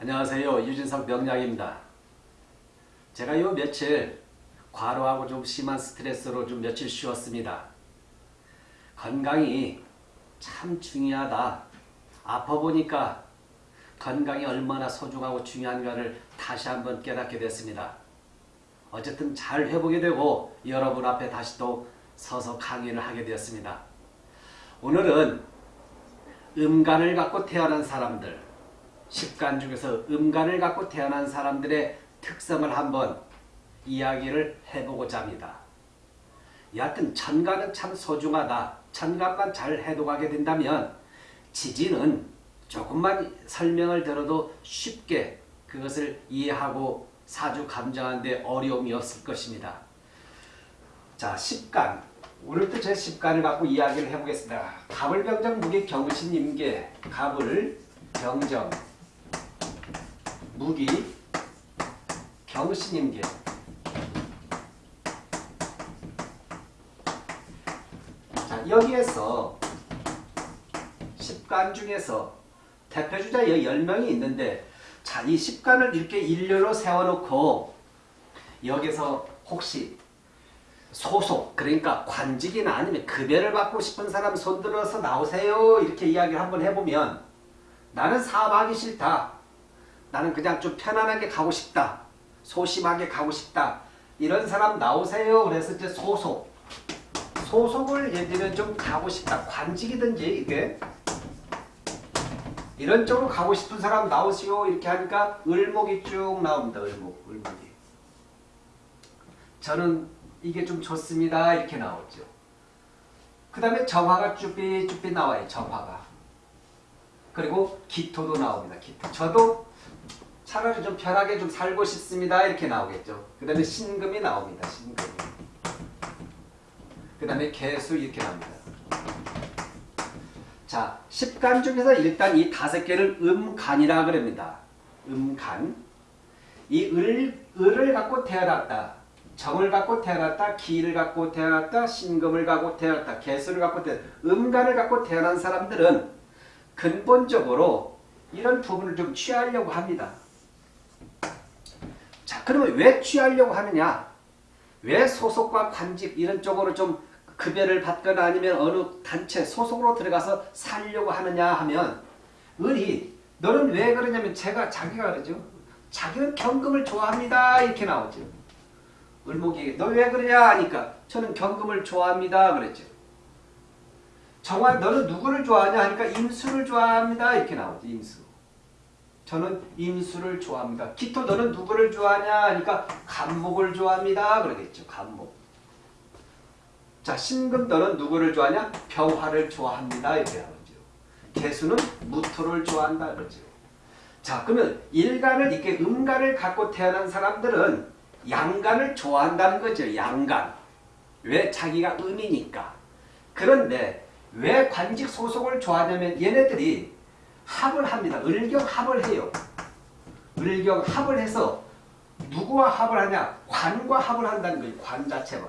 안녕하세요. 유진석 명약입니다. 제가 요 며칠 과로하고 좀 심한 스트레스로 좀 며칠 쉬었습니다. 건강이 참 중요하다. 아파 보니까 건강이 얼마나 소중하고 중요한가를 다시 한번 깨닫게 됐습니다. 어쨌든 잘 회복이 되고 여러분 앞에 다시 또 서서 강의를 하게 되었습니다. 오늘은 음간을 갖고 태어난 사람들, 십간 중에서 음간을 갖고 태어난 사람들의 특성을 한번 이야기를 해보고자 합니다. 여하튼 천간은 참 소중하다. 천간만 잘 해독하게 된다면 지지는 조금만 설명을 들어도 쉽게 그것을 이해하고 사주 감정하는데 어려움이 없을 것입니다. 자, 십간. 오늘도 제 십간을 갖고 이야기를 해보겠습니다. 갑을 병정 무기 경신 임계 갑을 병정 무기 경신 임계. 자, 여기에서 십간 중에서 대표주자 10명이 있는데 자, 이 십간을 이렇게 일렬로 세워놓고 여기서 혹시 소속 그러니까 관직이나 아니면 급여를 받고 싶은 사람 손들어서 나오세요. 이렇게 이야기를 한번 해보면 나는 사업하기 싫다 나는 그냥 좀 편안하게 가고 싶다 소심하게 가고 싶다 이런 사람 나오세요 그래서 이제 소속 소속을 예를 들면 좀 가고 싶다 관직이든지 이게 이런 쪽으로 가고 싶은 사람 나오시오 이렇게 하니까 을목이 쭉 나옵니다 을목 을목이 저는 이게 좀 좋습니다. 이렇게 나오죠. 그 다음에 정화가 쭈삐쭈삐 나와요. 정화가. 그리고 기토도 나옵니다. 기토. 저도 차라리 좀 편하게 좀 살고 싶습니다. 이렇게 나오겠죠. 그 다음에 신금이 나옵니다. 신금이. 그 다음에 개수 이렇게 나옵니다. 자, 십간 중에서 일단 이 다섯 개를 음간이라 그럽니다. 음간. 이 을, 을을 갖고 태어났다. 정을 갖고 태어났다, 기를 갖고 태어났다, 신금을 갖고 태어났다, 개수를 갖고 태어났다, 음간을 갖고 태어난 사람들은 근본적으로 이런 부분을 좀 취하려고 합니다. 자, 그러면 왜 취하려고 하느냐? 왜 소속과 관직 이런 쪽으로 좀 급여를 받거나 아니면 어느 단체 소속으로 들어가서 살려고 하느냐 하면 을이 너는 왜 그러냐면 제가 자기가 그러죠. 자기는 경금을 좋아합니다. 이렇게 나오죠. 을목이 너 왜 그러냐 하니까 저는 경금을 좋아합니다 그랬죠. 정화 너는 누구를 좋아하냐 하니까 임수를 좋아합니다 이렇게 나오죠. 임수. 저는 임수를 좋아합니다. 기토 너는 누구를 좋아하냐 하니까 간목을 좋아합니다 그러겠죠. 간목. 자 신금 너는 누구를 좋아하냐? 병화를 좋아합니다 이렇게 나오죠. 개수는 무토를 좋아한다 그러죠. 자 그러면 일간을 이렇게 음간을 갖고 태어난 사람들은 양간을 좋아한다는 거죠. 양간. 왜? 자기가 음이니까. 그런데 왜 관직 소속을 좋아하냐면 얘네들이 합을 합니다. 을경 합을 해요. 을경 합을 해서 누구와 합을 하냐? 관과 합을 한다는 거예요. 관 자체와.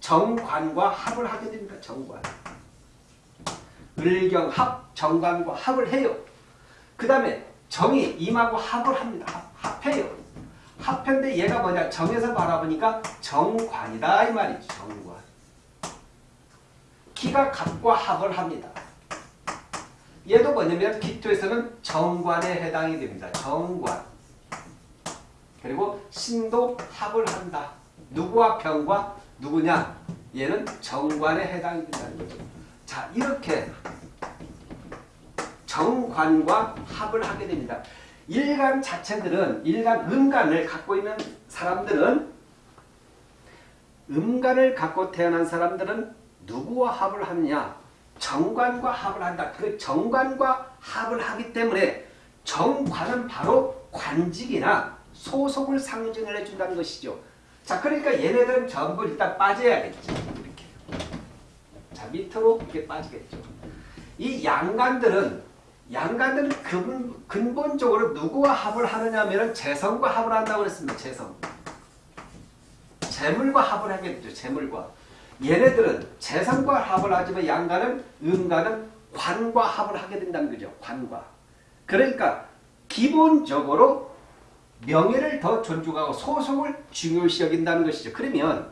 정관과 합을 하게 됩니다. 정관. 을경 합, 정관과 합을 해요. 그 다음에 정이 임하고 합을 합니다. 합, 합해요. 합편데 얘가 뭐냐 정에서 바라보니까 정관이다 이 말이죠. 정관. 기가 갑과 합을 합니다. 얘도 뭐냐면 기토에서는 정관에 해당이 됩니다. 정관. 그리고 신도 합을 한다. 누구와 병과 누구냐? 얘는 정관에 해당이 된다는 거죠. 자 이렇게 정관과 합을 하게 됩니다. 일간 자체들은 일간 음간을 갖고 있는 사람들은 음간을 갖고 태어난 사람들은 누구와 합을 하느냐? 정관과 합을 한다. 그 정관과 합을 하기 때문에 정관은 바로 관직이나 소속을 상징을 해준다는 것이죠. 자, 그러니까 얘네들은 전부 일단 빠져야겠죠. 이렇게. 자, 밑으로 이렇게 빠지겠죠. 이 양간들은 양간들은 근, 근본적으로 누구와 합을 하느냐 하면 재성과 합을 한다고 그랬습니다. 재성. 재물과 합을 하게 되죠. 재물과. 얘네들은 재성과 합을 하지만 양간은 음간은 관과 합을 하게 된다는 거죠. 관과. 그러니까 기본적으로 명예를 더 존중하고 소속을 중요시 여긴다는 것이죠. 그러면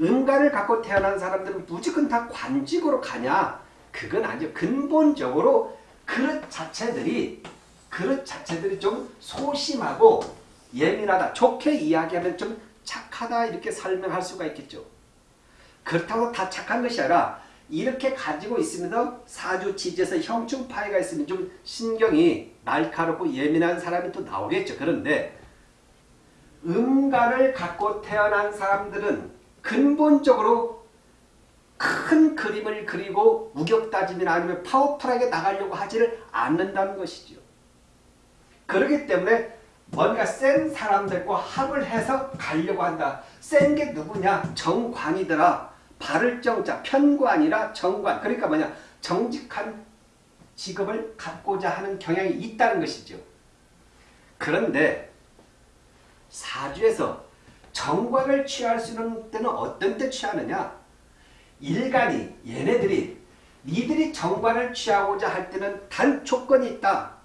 음간을 갖고 태어난 사람들은 무조건 다 관직으로 가냐? 그건 아니죠. 근본적으로 그릇 자체들이 그릇 자체들이 좀 소심하고 예민하다. 좋게 이야기하면 좀 착하다 이렇게 설명할 수가 있겠죠. 그렇다고 다 착한 것이 아니라 이렇게 가지고 있으면서 사주 지지에서 형충 파이가 있으면 좀 신경이 날카롭고 예민한 사람이 또 나오겠죠. 그런데 음간을 갖고 태어난 사람들은 근본적으로 큰 그림을 그리고 우격다짐이나 아니면 파워풀하게 나가려고 하지를 않는다는 것이죠. 그렇기 때문에 뭔가 센 사람들과 합을 해서 가려고 한다. 센 게 누구냐? 정관이더라. 바를 정자 편관이라 정관. 그러니까 뭐냐? 정직한 직업을 갖고자 하는 경향이 있다는 것이죠. 그런데 사주에서 정관을 취할 수 있는 때는 어떤 때 취하느냐? 일간이 얘네들이 니들이 정관을 취하고자 할 때는 단 조건이 있다.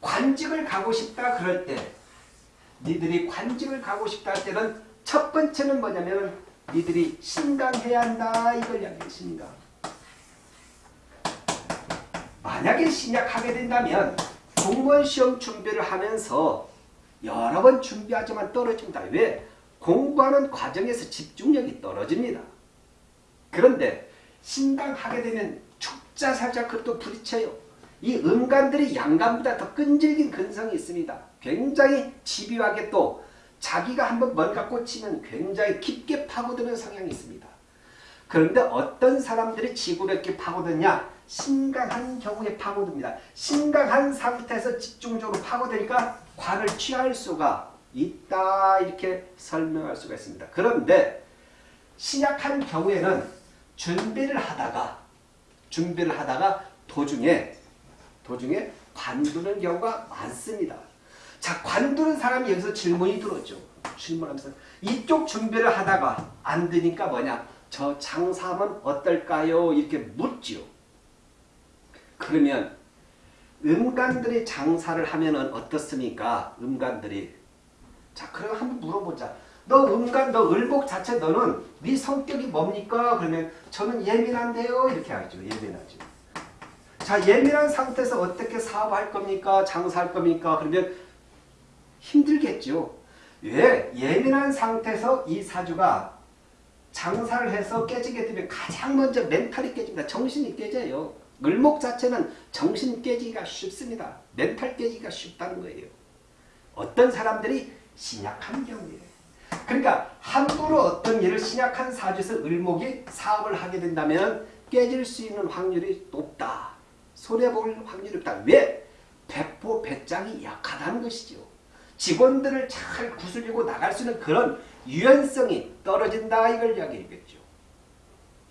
관직을 가고 싶다 그럴 때 니들이 관직을 가고 싶다 할 때는 첫 번째는 뭐냐면 니들이 신강해야 한다 이걸 이야기해 신강. 만약에 신약하게 된다면 공무원 시험 준비를 하면서 여러 번 준비하지만 떨어진다. 왜? 공부하는 과정에서 집중력이 떨어집니다. 그런데 신강하게 되면 축자 살짝 그것도 부딪혀요. 이 음간들이 양간보다 더 끈질긴 근성이 있습니다. 굉장히 집요하게 또 자기가 한번 뭔가 꽂히면 굉장히 깊게 파고드는 성향이 있습니다. 그런데 어떤 사람들이 지구력게 파고드냐? 신강한 경우에 파고듭니다. 신강한 상태에서 집중적으로 파고드니까 관을 취할 수가 있다 이렇게 설명할 수가 있습니다. 그런데 신약한 경우에는 준비를 하다가 준비를 하다가 도중에 도중에 관두는 경우가 많습니다. 자 관두는 사람이 여기서 질문이 들었죠. 질문하면서 이쪽 준비를 하다가 안 되니까 뭐냐 저 장사하면 어떨까요? 이렇게 묻죠. 그러면 음간들이 장사를 하면 어떻습니까? 음간들이 자 그럼 한번 물어보자. 너 음간 너 을복 자체 너는 네 성격이 뭡니까? 그러면 저는 예민한데요. 이렇게 하죠. 예민하죠. 자 예민한 상태에서 어떻게 사업할 겁니까? 장사할 겁니까? 그러면 힘들겠죠. 왜? 예민한 상태에서 이 사주가 장사를 해서 깨지게 되면 가장 먼저 멘탈이 깨집니다. 정신이 깨져요. 을목 자체는 정신 깨지기가 쉽습니다. 멘탈 깨지기가 쉽다는 거예요. 어떤 사람들이 신약한 경우에 그러니까 함부로 어떤 일을 신약한 사주에서 을목이 사업을 하게 된다면 깨질 수 있는 확률이 높다. 손해볼 확률이 없다. 왜? 배포 배짱이 약하다는 것이죠. 직원들을 잘 구슬리고 나갈 수 있는 그런 유연성이 떨어진다 이걸 이야기하겠죠.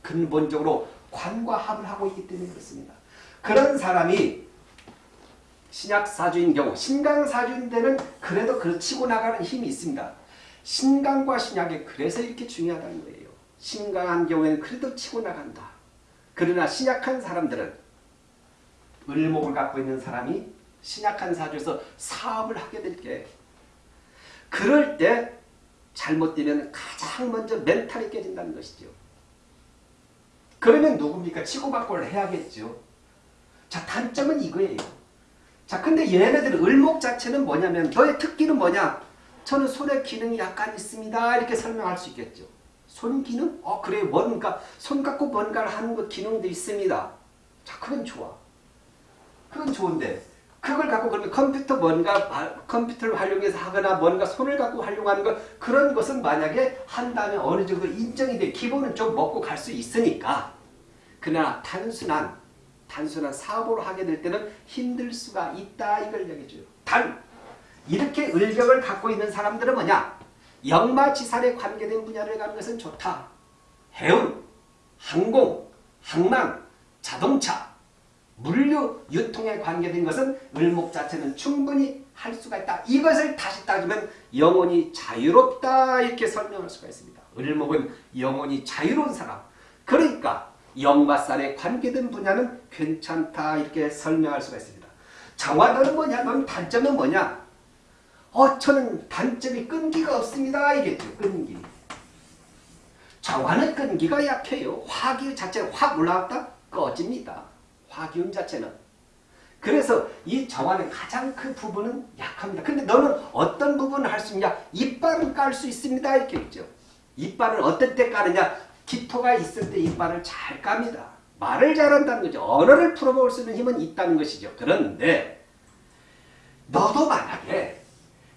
근본적으로 관과 합을 하고 있기 때문에 그렇습니다. 그런 사람이 신약사주인 경우 신강사주인 데는 그래도 그 치고 나가는 힘이 있습니다. 신강과 신약이 그래서 이렇게 중요하다는 거예요. 신강한 경우에는 그래도 치고 나간다. 그러나 신약한 사람들은 을목을 갖고 있는 사람이 신약한 사주에서 사업을 하게 될게 그럴 때 잘못되면 가장 먼저 멘탈이 깨진다는 것이죠. 그러면 누굽니까? 치고받고를 해야겠죠. 자 단점은 이거예요. 자 근데 얘네들 을목 자체는 뭐냐면 너의 특기는 뭐냐? 저는 손의 기능이 약간 있습니다. 이렇게 설명할 수 있겠죠. 손 기능? 어 그래 뭔가 손 갖고 뭔가를 하는 것 기능도 있습니다. 자 그건 좋아. 그건 좋은데 그걸 갖고 그러면 컴퓨터 뭔가 컴퓨터를 활용해서 하거나 뭔가 손을 갖고 활용하는 것 그런 것은 만약에 한다면 어느 정도 인정이 돼 기본은 좀 먹고 갈 수 있으니까 그러나 단순한 단순한 사업으로 하게 될 때는 힘들 수가 있다 이걸 얘기해줘요. 단 이렇게 을격을 갖고 있는 사람들은 뭐냐 역마지살에 관계된 분야를 가는 것은 좋다. 해운, 항공, 항만, 자동차 물류 유통에 관계된 것은 을목 자체는 충분히 할 수가 있다. 이것을 다시 따지면 영혼이 자유롭다 이렇게 설명할 수가 있습니다. 을목은 영혼이 자유로운 사람. 그러니까 영마살에 관계된 분야는 괜찮다 이렇게 설명할 수가 있습니다. 정화도는 뭐냐? 넌 단점은 뭐냐? 어, 저는 단점이 끈기가 없습니다. 이겠죠. 끈기. 정화는 끈기가 약해요. 화기 자체가 확 올라왔다? 꺼집니다. 화기운 자체는. 그래서 이 정화는 가장 그 부분은 약합니다. 근데 너는 어떤 부분을 할 수 있냐? 이빨은 깔수 있습니다. 이렇게 있죠. 이빨을 어떨 때 까느냐? 기토가 있을 때 이빨을 잘 깝니다. 말을 잘한다는 거죠. 언어를 풀어볼 수 있는 힘은 있다는 것이죠. 그런데 너도 만약에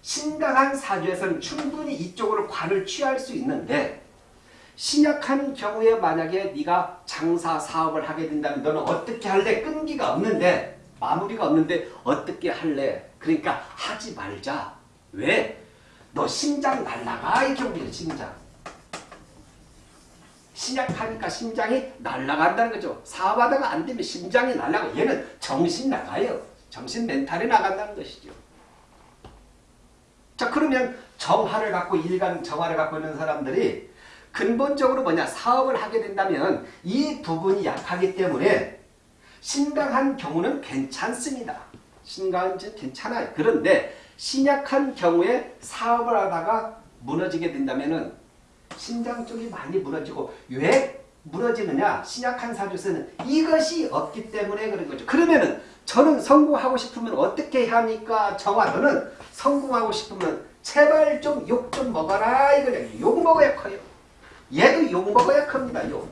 신강한 사주에서는 충분히 이쪽으로 관을 취할 수 있는데 신약한 경우에 만약에 네가 장사 사업을 하게 된다면 너는 어떻게 할래? 끈기가 없는데 마무리가 없는데 어떻게 할래? 그러니까 하지 말자. 왜? 너 심장 날라가 이 경우에 심장. 신약하니까 심장이 날아간다는 거죠. 사업하다가 안 되면 심장이 날아가. 얘는 정신 나가요. 정신 멘탈이 나간다는 것이죠. 자 그러면 정화를 갖고 일간 정화를 갖고 있는 사람들이 근본적으로 뭐냐 사업을 하게 된다면 이 부분이 약하기 때문에 신강한 경우는 괜찮습니다. 신강은 괜찮아요. 그런데 신약한 경우에 사업을 하다가 무너지게 된다면은 신장 쪽이 많이 무너지고 왜 무너지느냐? 신약한 사주에서는 이것이 없기 때문에 그런 거죠. 그러면은 저는 성공하고 싶으면 어떻게 해야 합니까? 정화 너는 성공하고 싶으면 제발 좀 욕좀 먹어라 이거냐. 욕 먹어야 커요. 얘도 욕 먹어야 큽니다. 욕.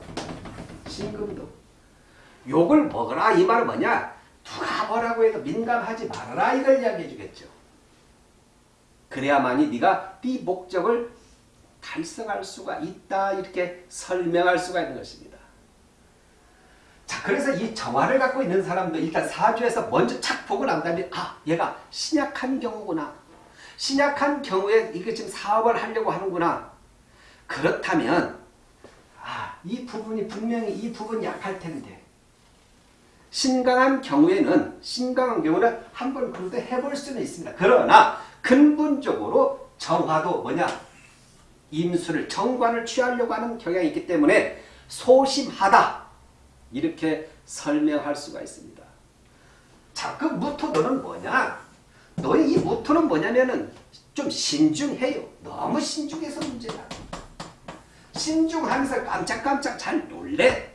신금도. 욕을 먹어라 이 말은 뭐냐? 누가 뭐라고 해도 민감하지 말아라 이걸 이야기해 주겠죠. 그래야만이 네가 네 목적을 달성할 수가 있다 이렇게 설명할 수가 있는 것입니다. 자 그래서 이 정화를 갖고 있는 사람도 일단 사주에서 먼저 착 보고 난 다음에 아 얘가 신약한 경우구나. 신약한 경우에 이게 지금 사업을 하려고 하는구나. 그렇다면 아, 이 부분이 분명히 이 부분이 약할 텐데 신강한 경우에는 신강한 경우는 한번 그래도 해볼 수는 있습니다. 그러나 근본적으로 정화도 뭐냐 임수를 정관을 취하려고 하는 경향이 있기 때문에 소심하다 이렇게 설명할 수가 있습니다. 자, 그 무토도는 뭐냐? 너의 이 무토는 뭐냐면은 좀 신중해요. 너무 신중해서 문제야. 신중하면서 깜짝깜짝 잘 놀래.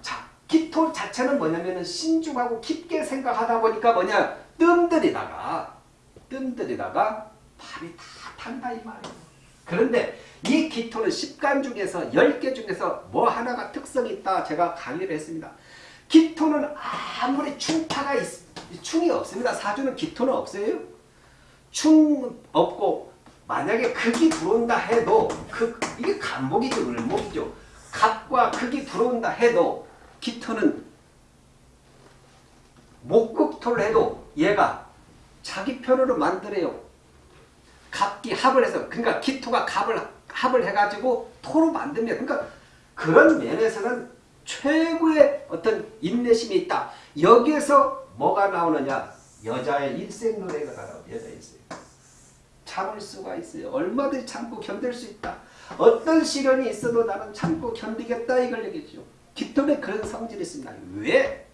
자, 기토 자체는 뭐냐면은 신중하고 깊게 생각하다 보니까 뭐냐? 뜸들이다가 뜸들이다가 발이 다 탄다 이 말이에요. 그런데 이 기토는 10간 중에서 10개 중에서 뭐 하나가 특성이 있다 제가 강의를 했습니다. 기토는 아무리 충파가 있, 충이 없습니다. 사주는 기토는 없어요. 충 없고 만약에 극이 들어온다 해도 극 이게 간목이죠. 을목이죠. 갑과 극이 들어온다 해도 기토는 목극토를 해도 얘가 자기 편으로 만들어요. 갑기 합을 해서 그러니까 기토가 갑을 합을 해가지고 토로 만듭니다. 그러니까 그런 면에서는 최고의 어떤 인내심이 있다. 여기에서 뭐가 나오느냐? 여자의 일생 노래가 나와요. 여자 일생. 참을 수가 있어요. 얼마든지 참고 견딜 수 있다. 어떤 시련이 있어도 나는 참고 견디겠다 이걸 얘기죠. 기토는 그런 성질이 있습니다. 왜?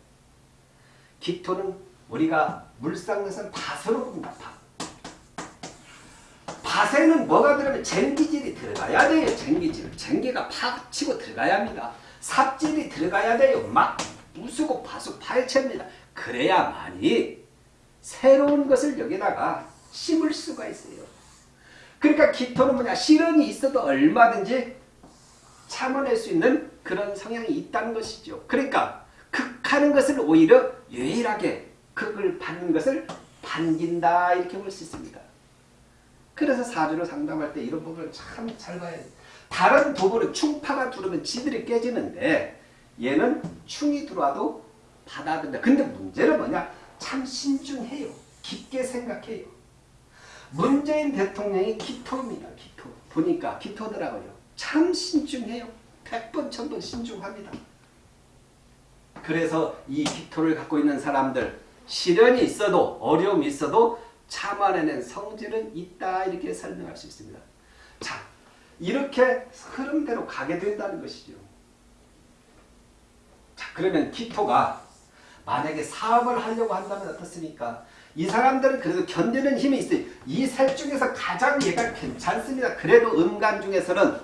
기토는 우리가 물상에서는 밭으로 봅니다. 밭. 밭에는 뭐가 들어가면 쟁기질이 들어가야 돼요. 쟁기질. 쟁기가 팍 치고 들어가야 합니다. 삽질이 들어가야 돼요. 막 부수고 파수 파헤칩니다. 그래야만이 새로운 것을 여기다가 심을 수가 있어요. 그러니까 기토는 뭐냐 시련이 있어도 얼마든지 참아낼 수 있는 그런 성향이 있다는 것이죠. 그러니까 극하는 것을 오히려 유일하게 극을 받는 것을 반긴다 이렇게 볼 수 있습니다. 그래서 사주를 상담할 때 이런 부분을 참 잘 봐야 돼. 다른 부분은 충파가 들어오면 지들이 깨지는데 얘는 충이 들어와도 받아들인다. 근데 문제는 뭐냐? 참 신중해요. 깊게 생각해요. 문재인 대통령이 기토입니다. 기토. 보니까 기토더라고요. 참 신중해요. 백번 천번 신중합니다. 그래서 이 기토를 갖고 있는 사람들 시련이 있어도 어려움이 있어도 참아내는 성질은 있다 이렇게 설명할 수 있습니다. 자 이렇게 흐름대로 가게 된다는 것이죠. 자 그러면 기토가 만약에 사업을 하려고 한다면 어떻습니까? 이 사람들은 그래도 견디는 힘이 있어요. 이 셋 중에서 가장 얘가 괜찮습니다. 그래도 음간 중에서는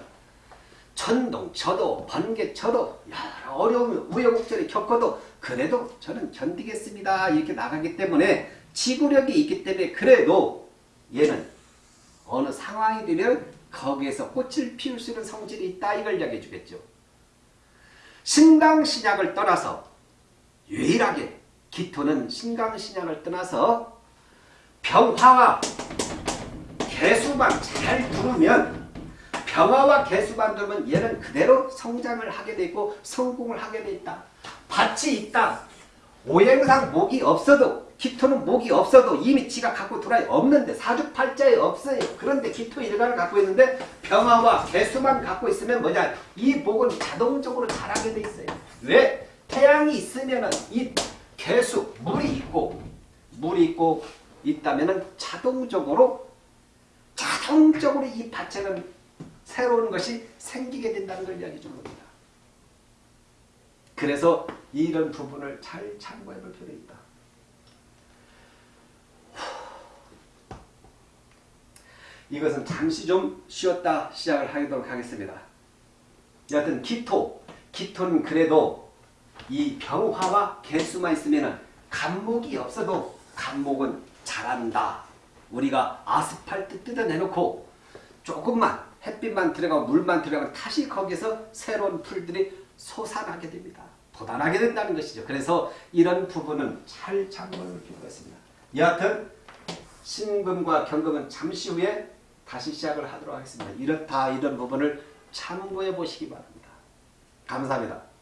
천동, 저도, 번개, 저도 여러 어려움, 우여곡절이 겪어도 그래도 저는 견디겠습니다. 이렇게 나가기 때문에 지구력이 있기 때문에 그래도 얘는 어느 상황이 되면 거기에서 꽃을 피울 수 있는 성질이 있다. 이걸 이야기해 주겠죠. 신강신약을 떠나서 유일하게 기토는 신강신약을 떠나서 병화와 개수만 잘 두르면 병화와 개수만 두르면 얘는 그대로 성장을 하게 되고 성공을 하게 돼 있다. 밭이 있다. 오행상 목이 없어도 기토는 목이 없어도 이미 지가 갖고 돌아야 없는데 사주팔자에 없어요. 그런데 기토 일간을 갖고 있는데 병화와 개수만 갖고 있으면 뭐냐 이 목은 자동적으로 자라게 돼 있어요. 왜? 태양이 있으면 은 이 개수 물이 있고 물이 있고 있다면은 자동적으로 자동적으로 이 밭에는 새로운 것이 생기게 된다는 걸 이야기해 주는 겁니다. 그래서 이런 부분을 잘 참고해 볼 필요가 있다. 이것은 잠시 좀 쉬었다 시작을 하도록 하겠습니다. 여하튼 기토, 기토는 그래도 이 병화와 개수만 있으면 간목이 없어도 간목은 자란다. 우리가 아스팔트 뜯어내놓고 조금만 햇빛만 들어가고 물만 들어가면 다시 거기서 새로운 풀들이 솟아나게 됩니다. 돋아나게 된다는 것이죠. 그래서 이런 부분은 잘 참고할 필요가 있습니다. 여하튼 신금과 경금은 잠시 후에 다시 시작을 하도록 하겠습니다. 이렇다 이런 부분을 참고해 보시기 바랍니다. 감사합니다.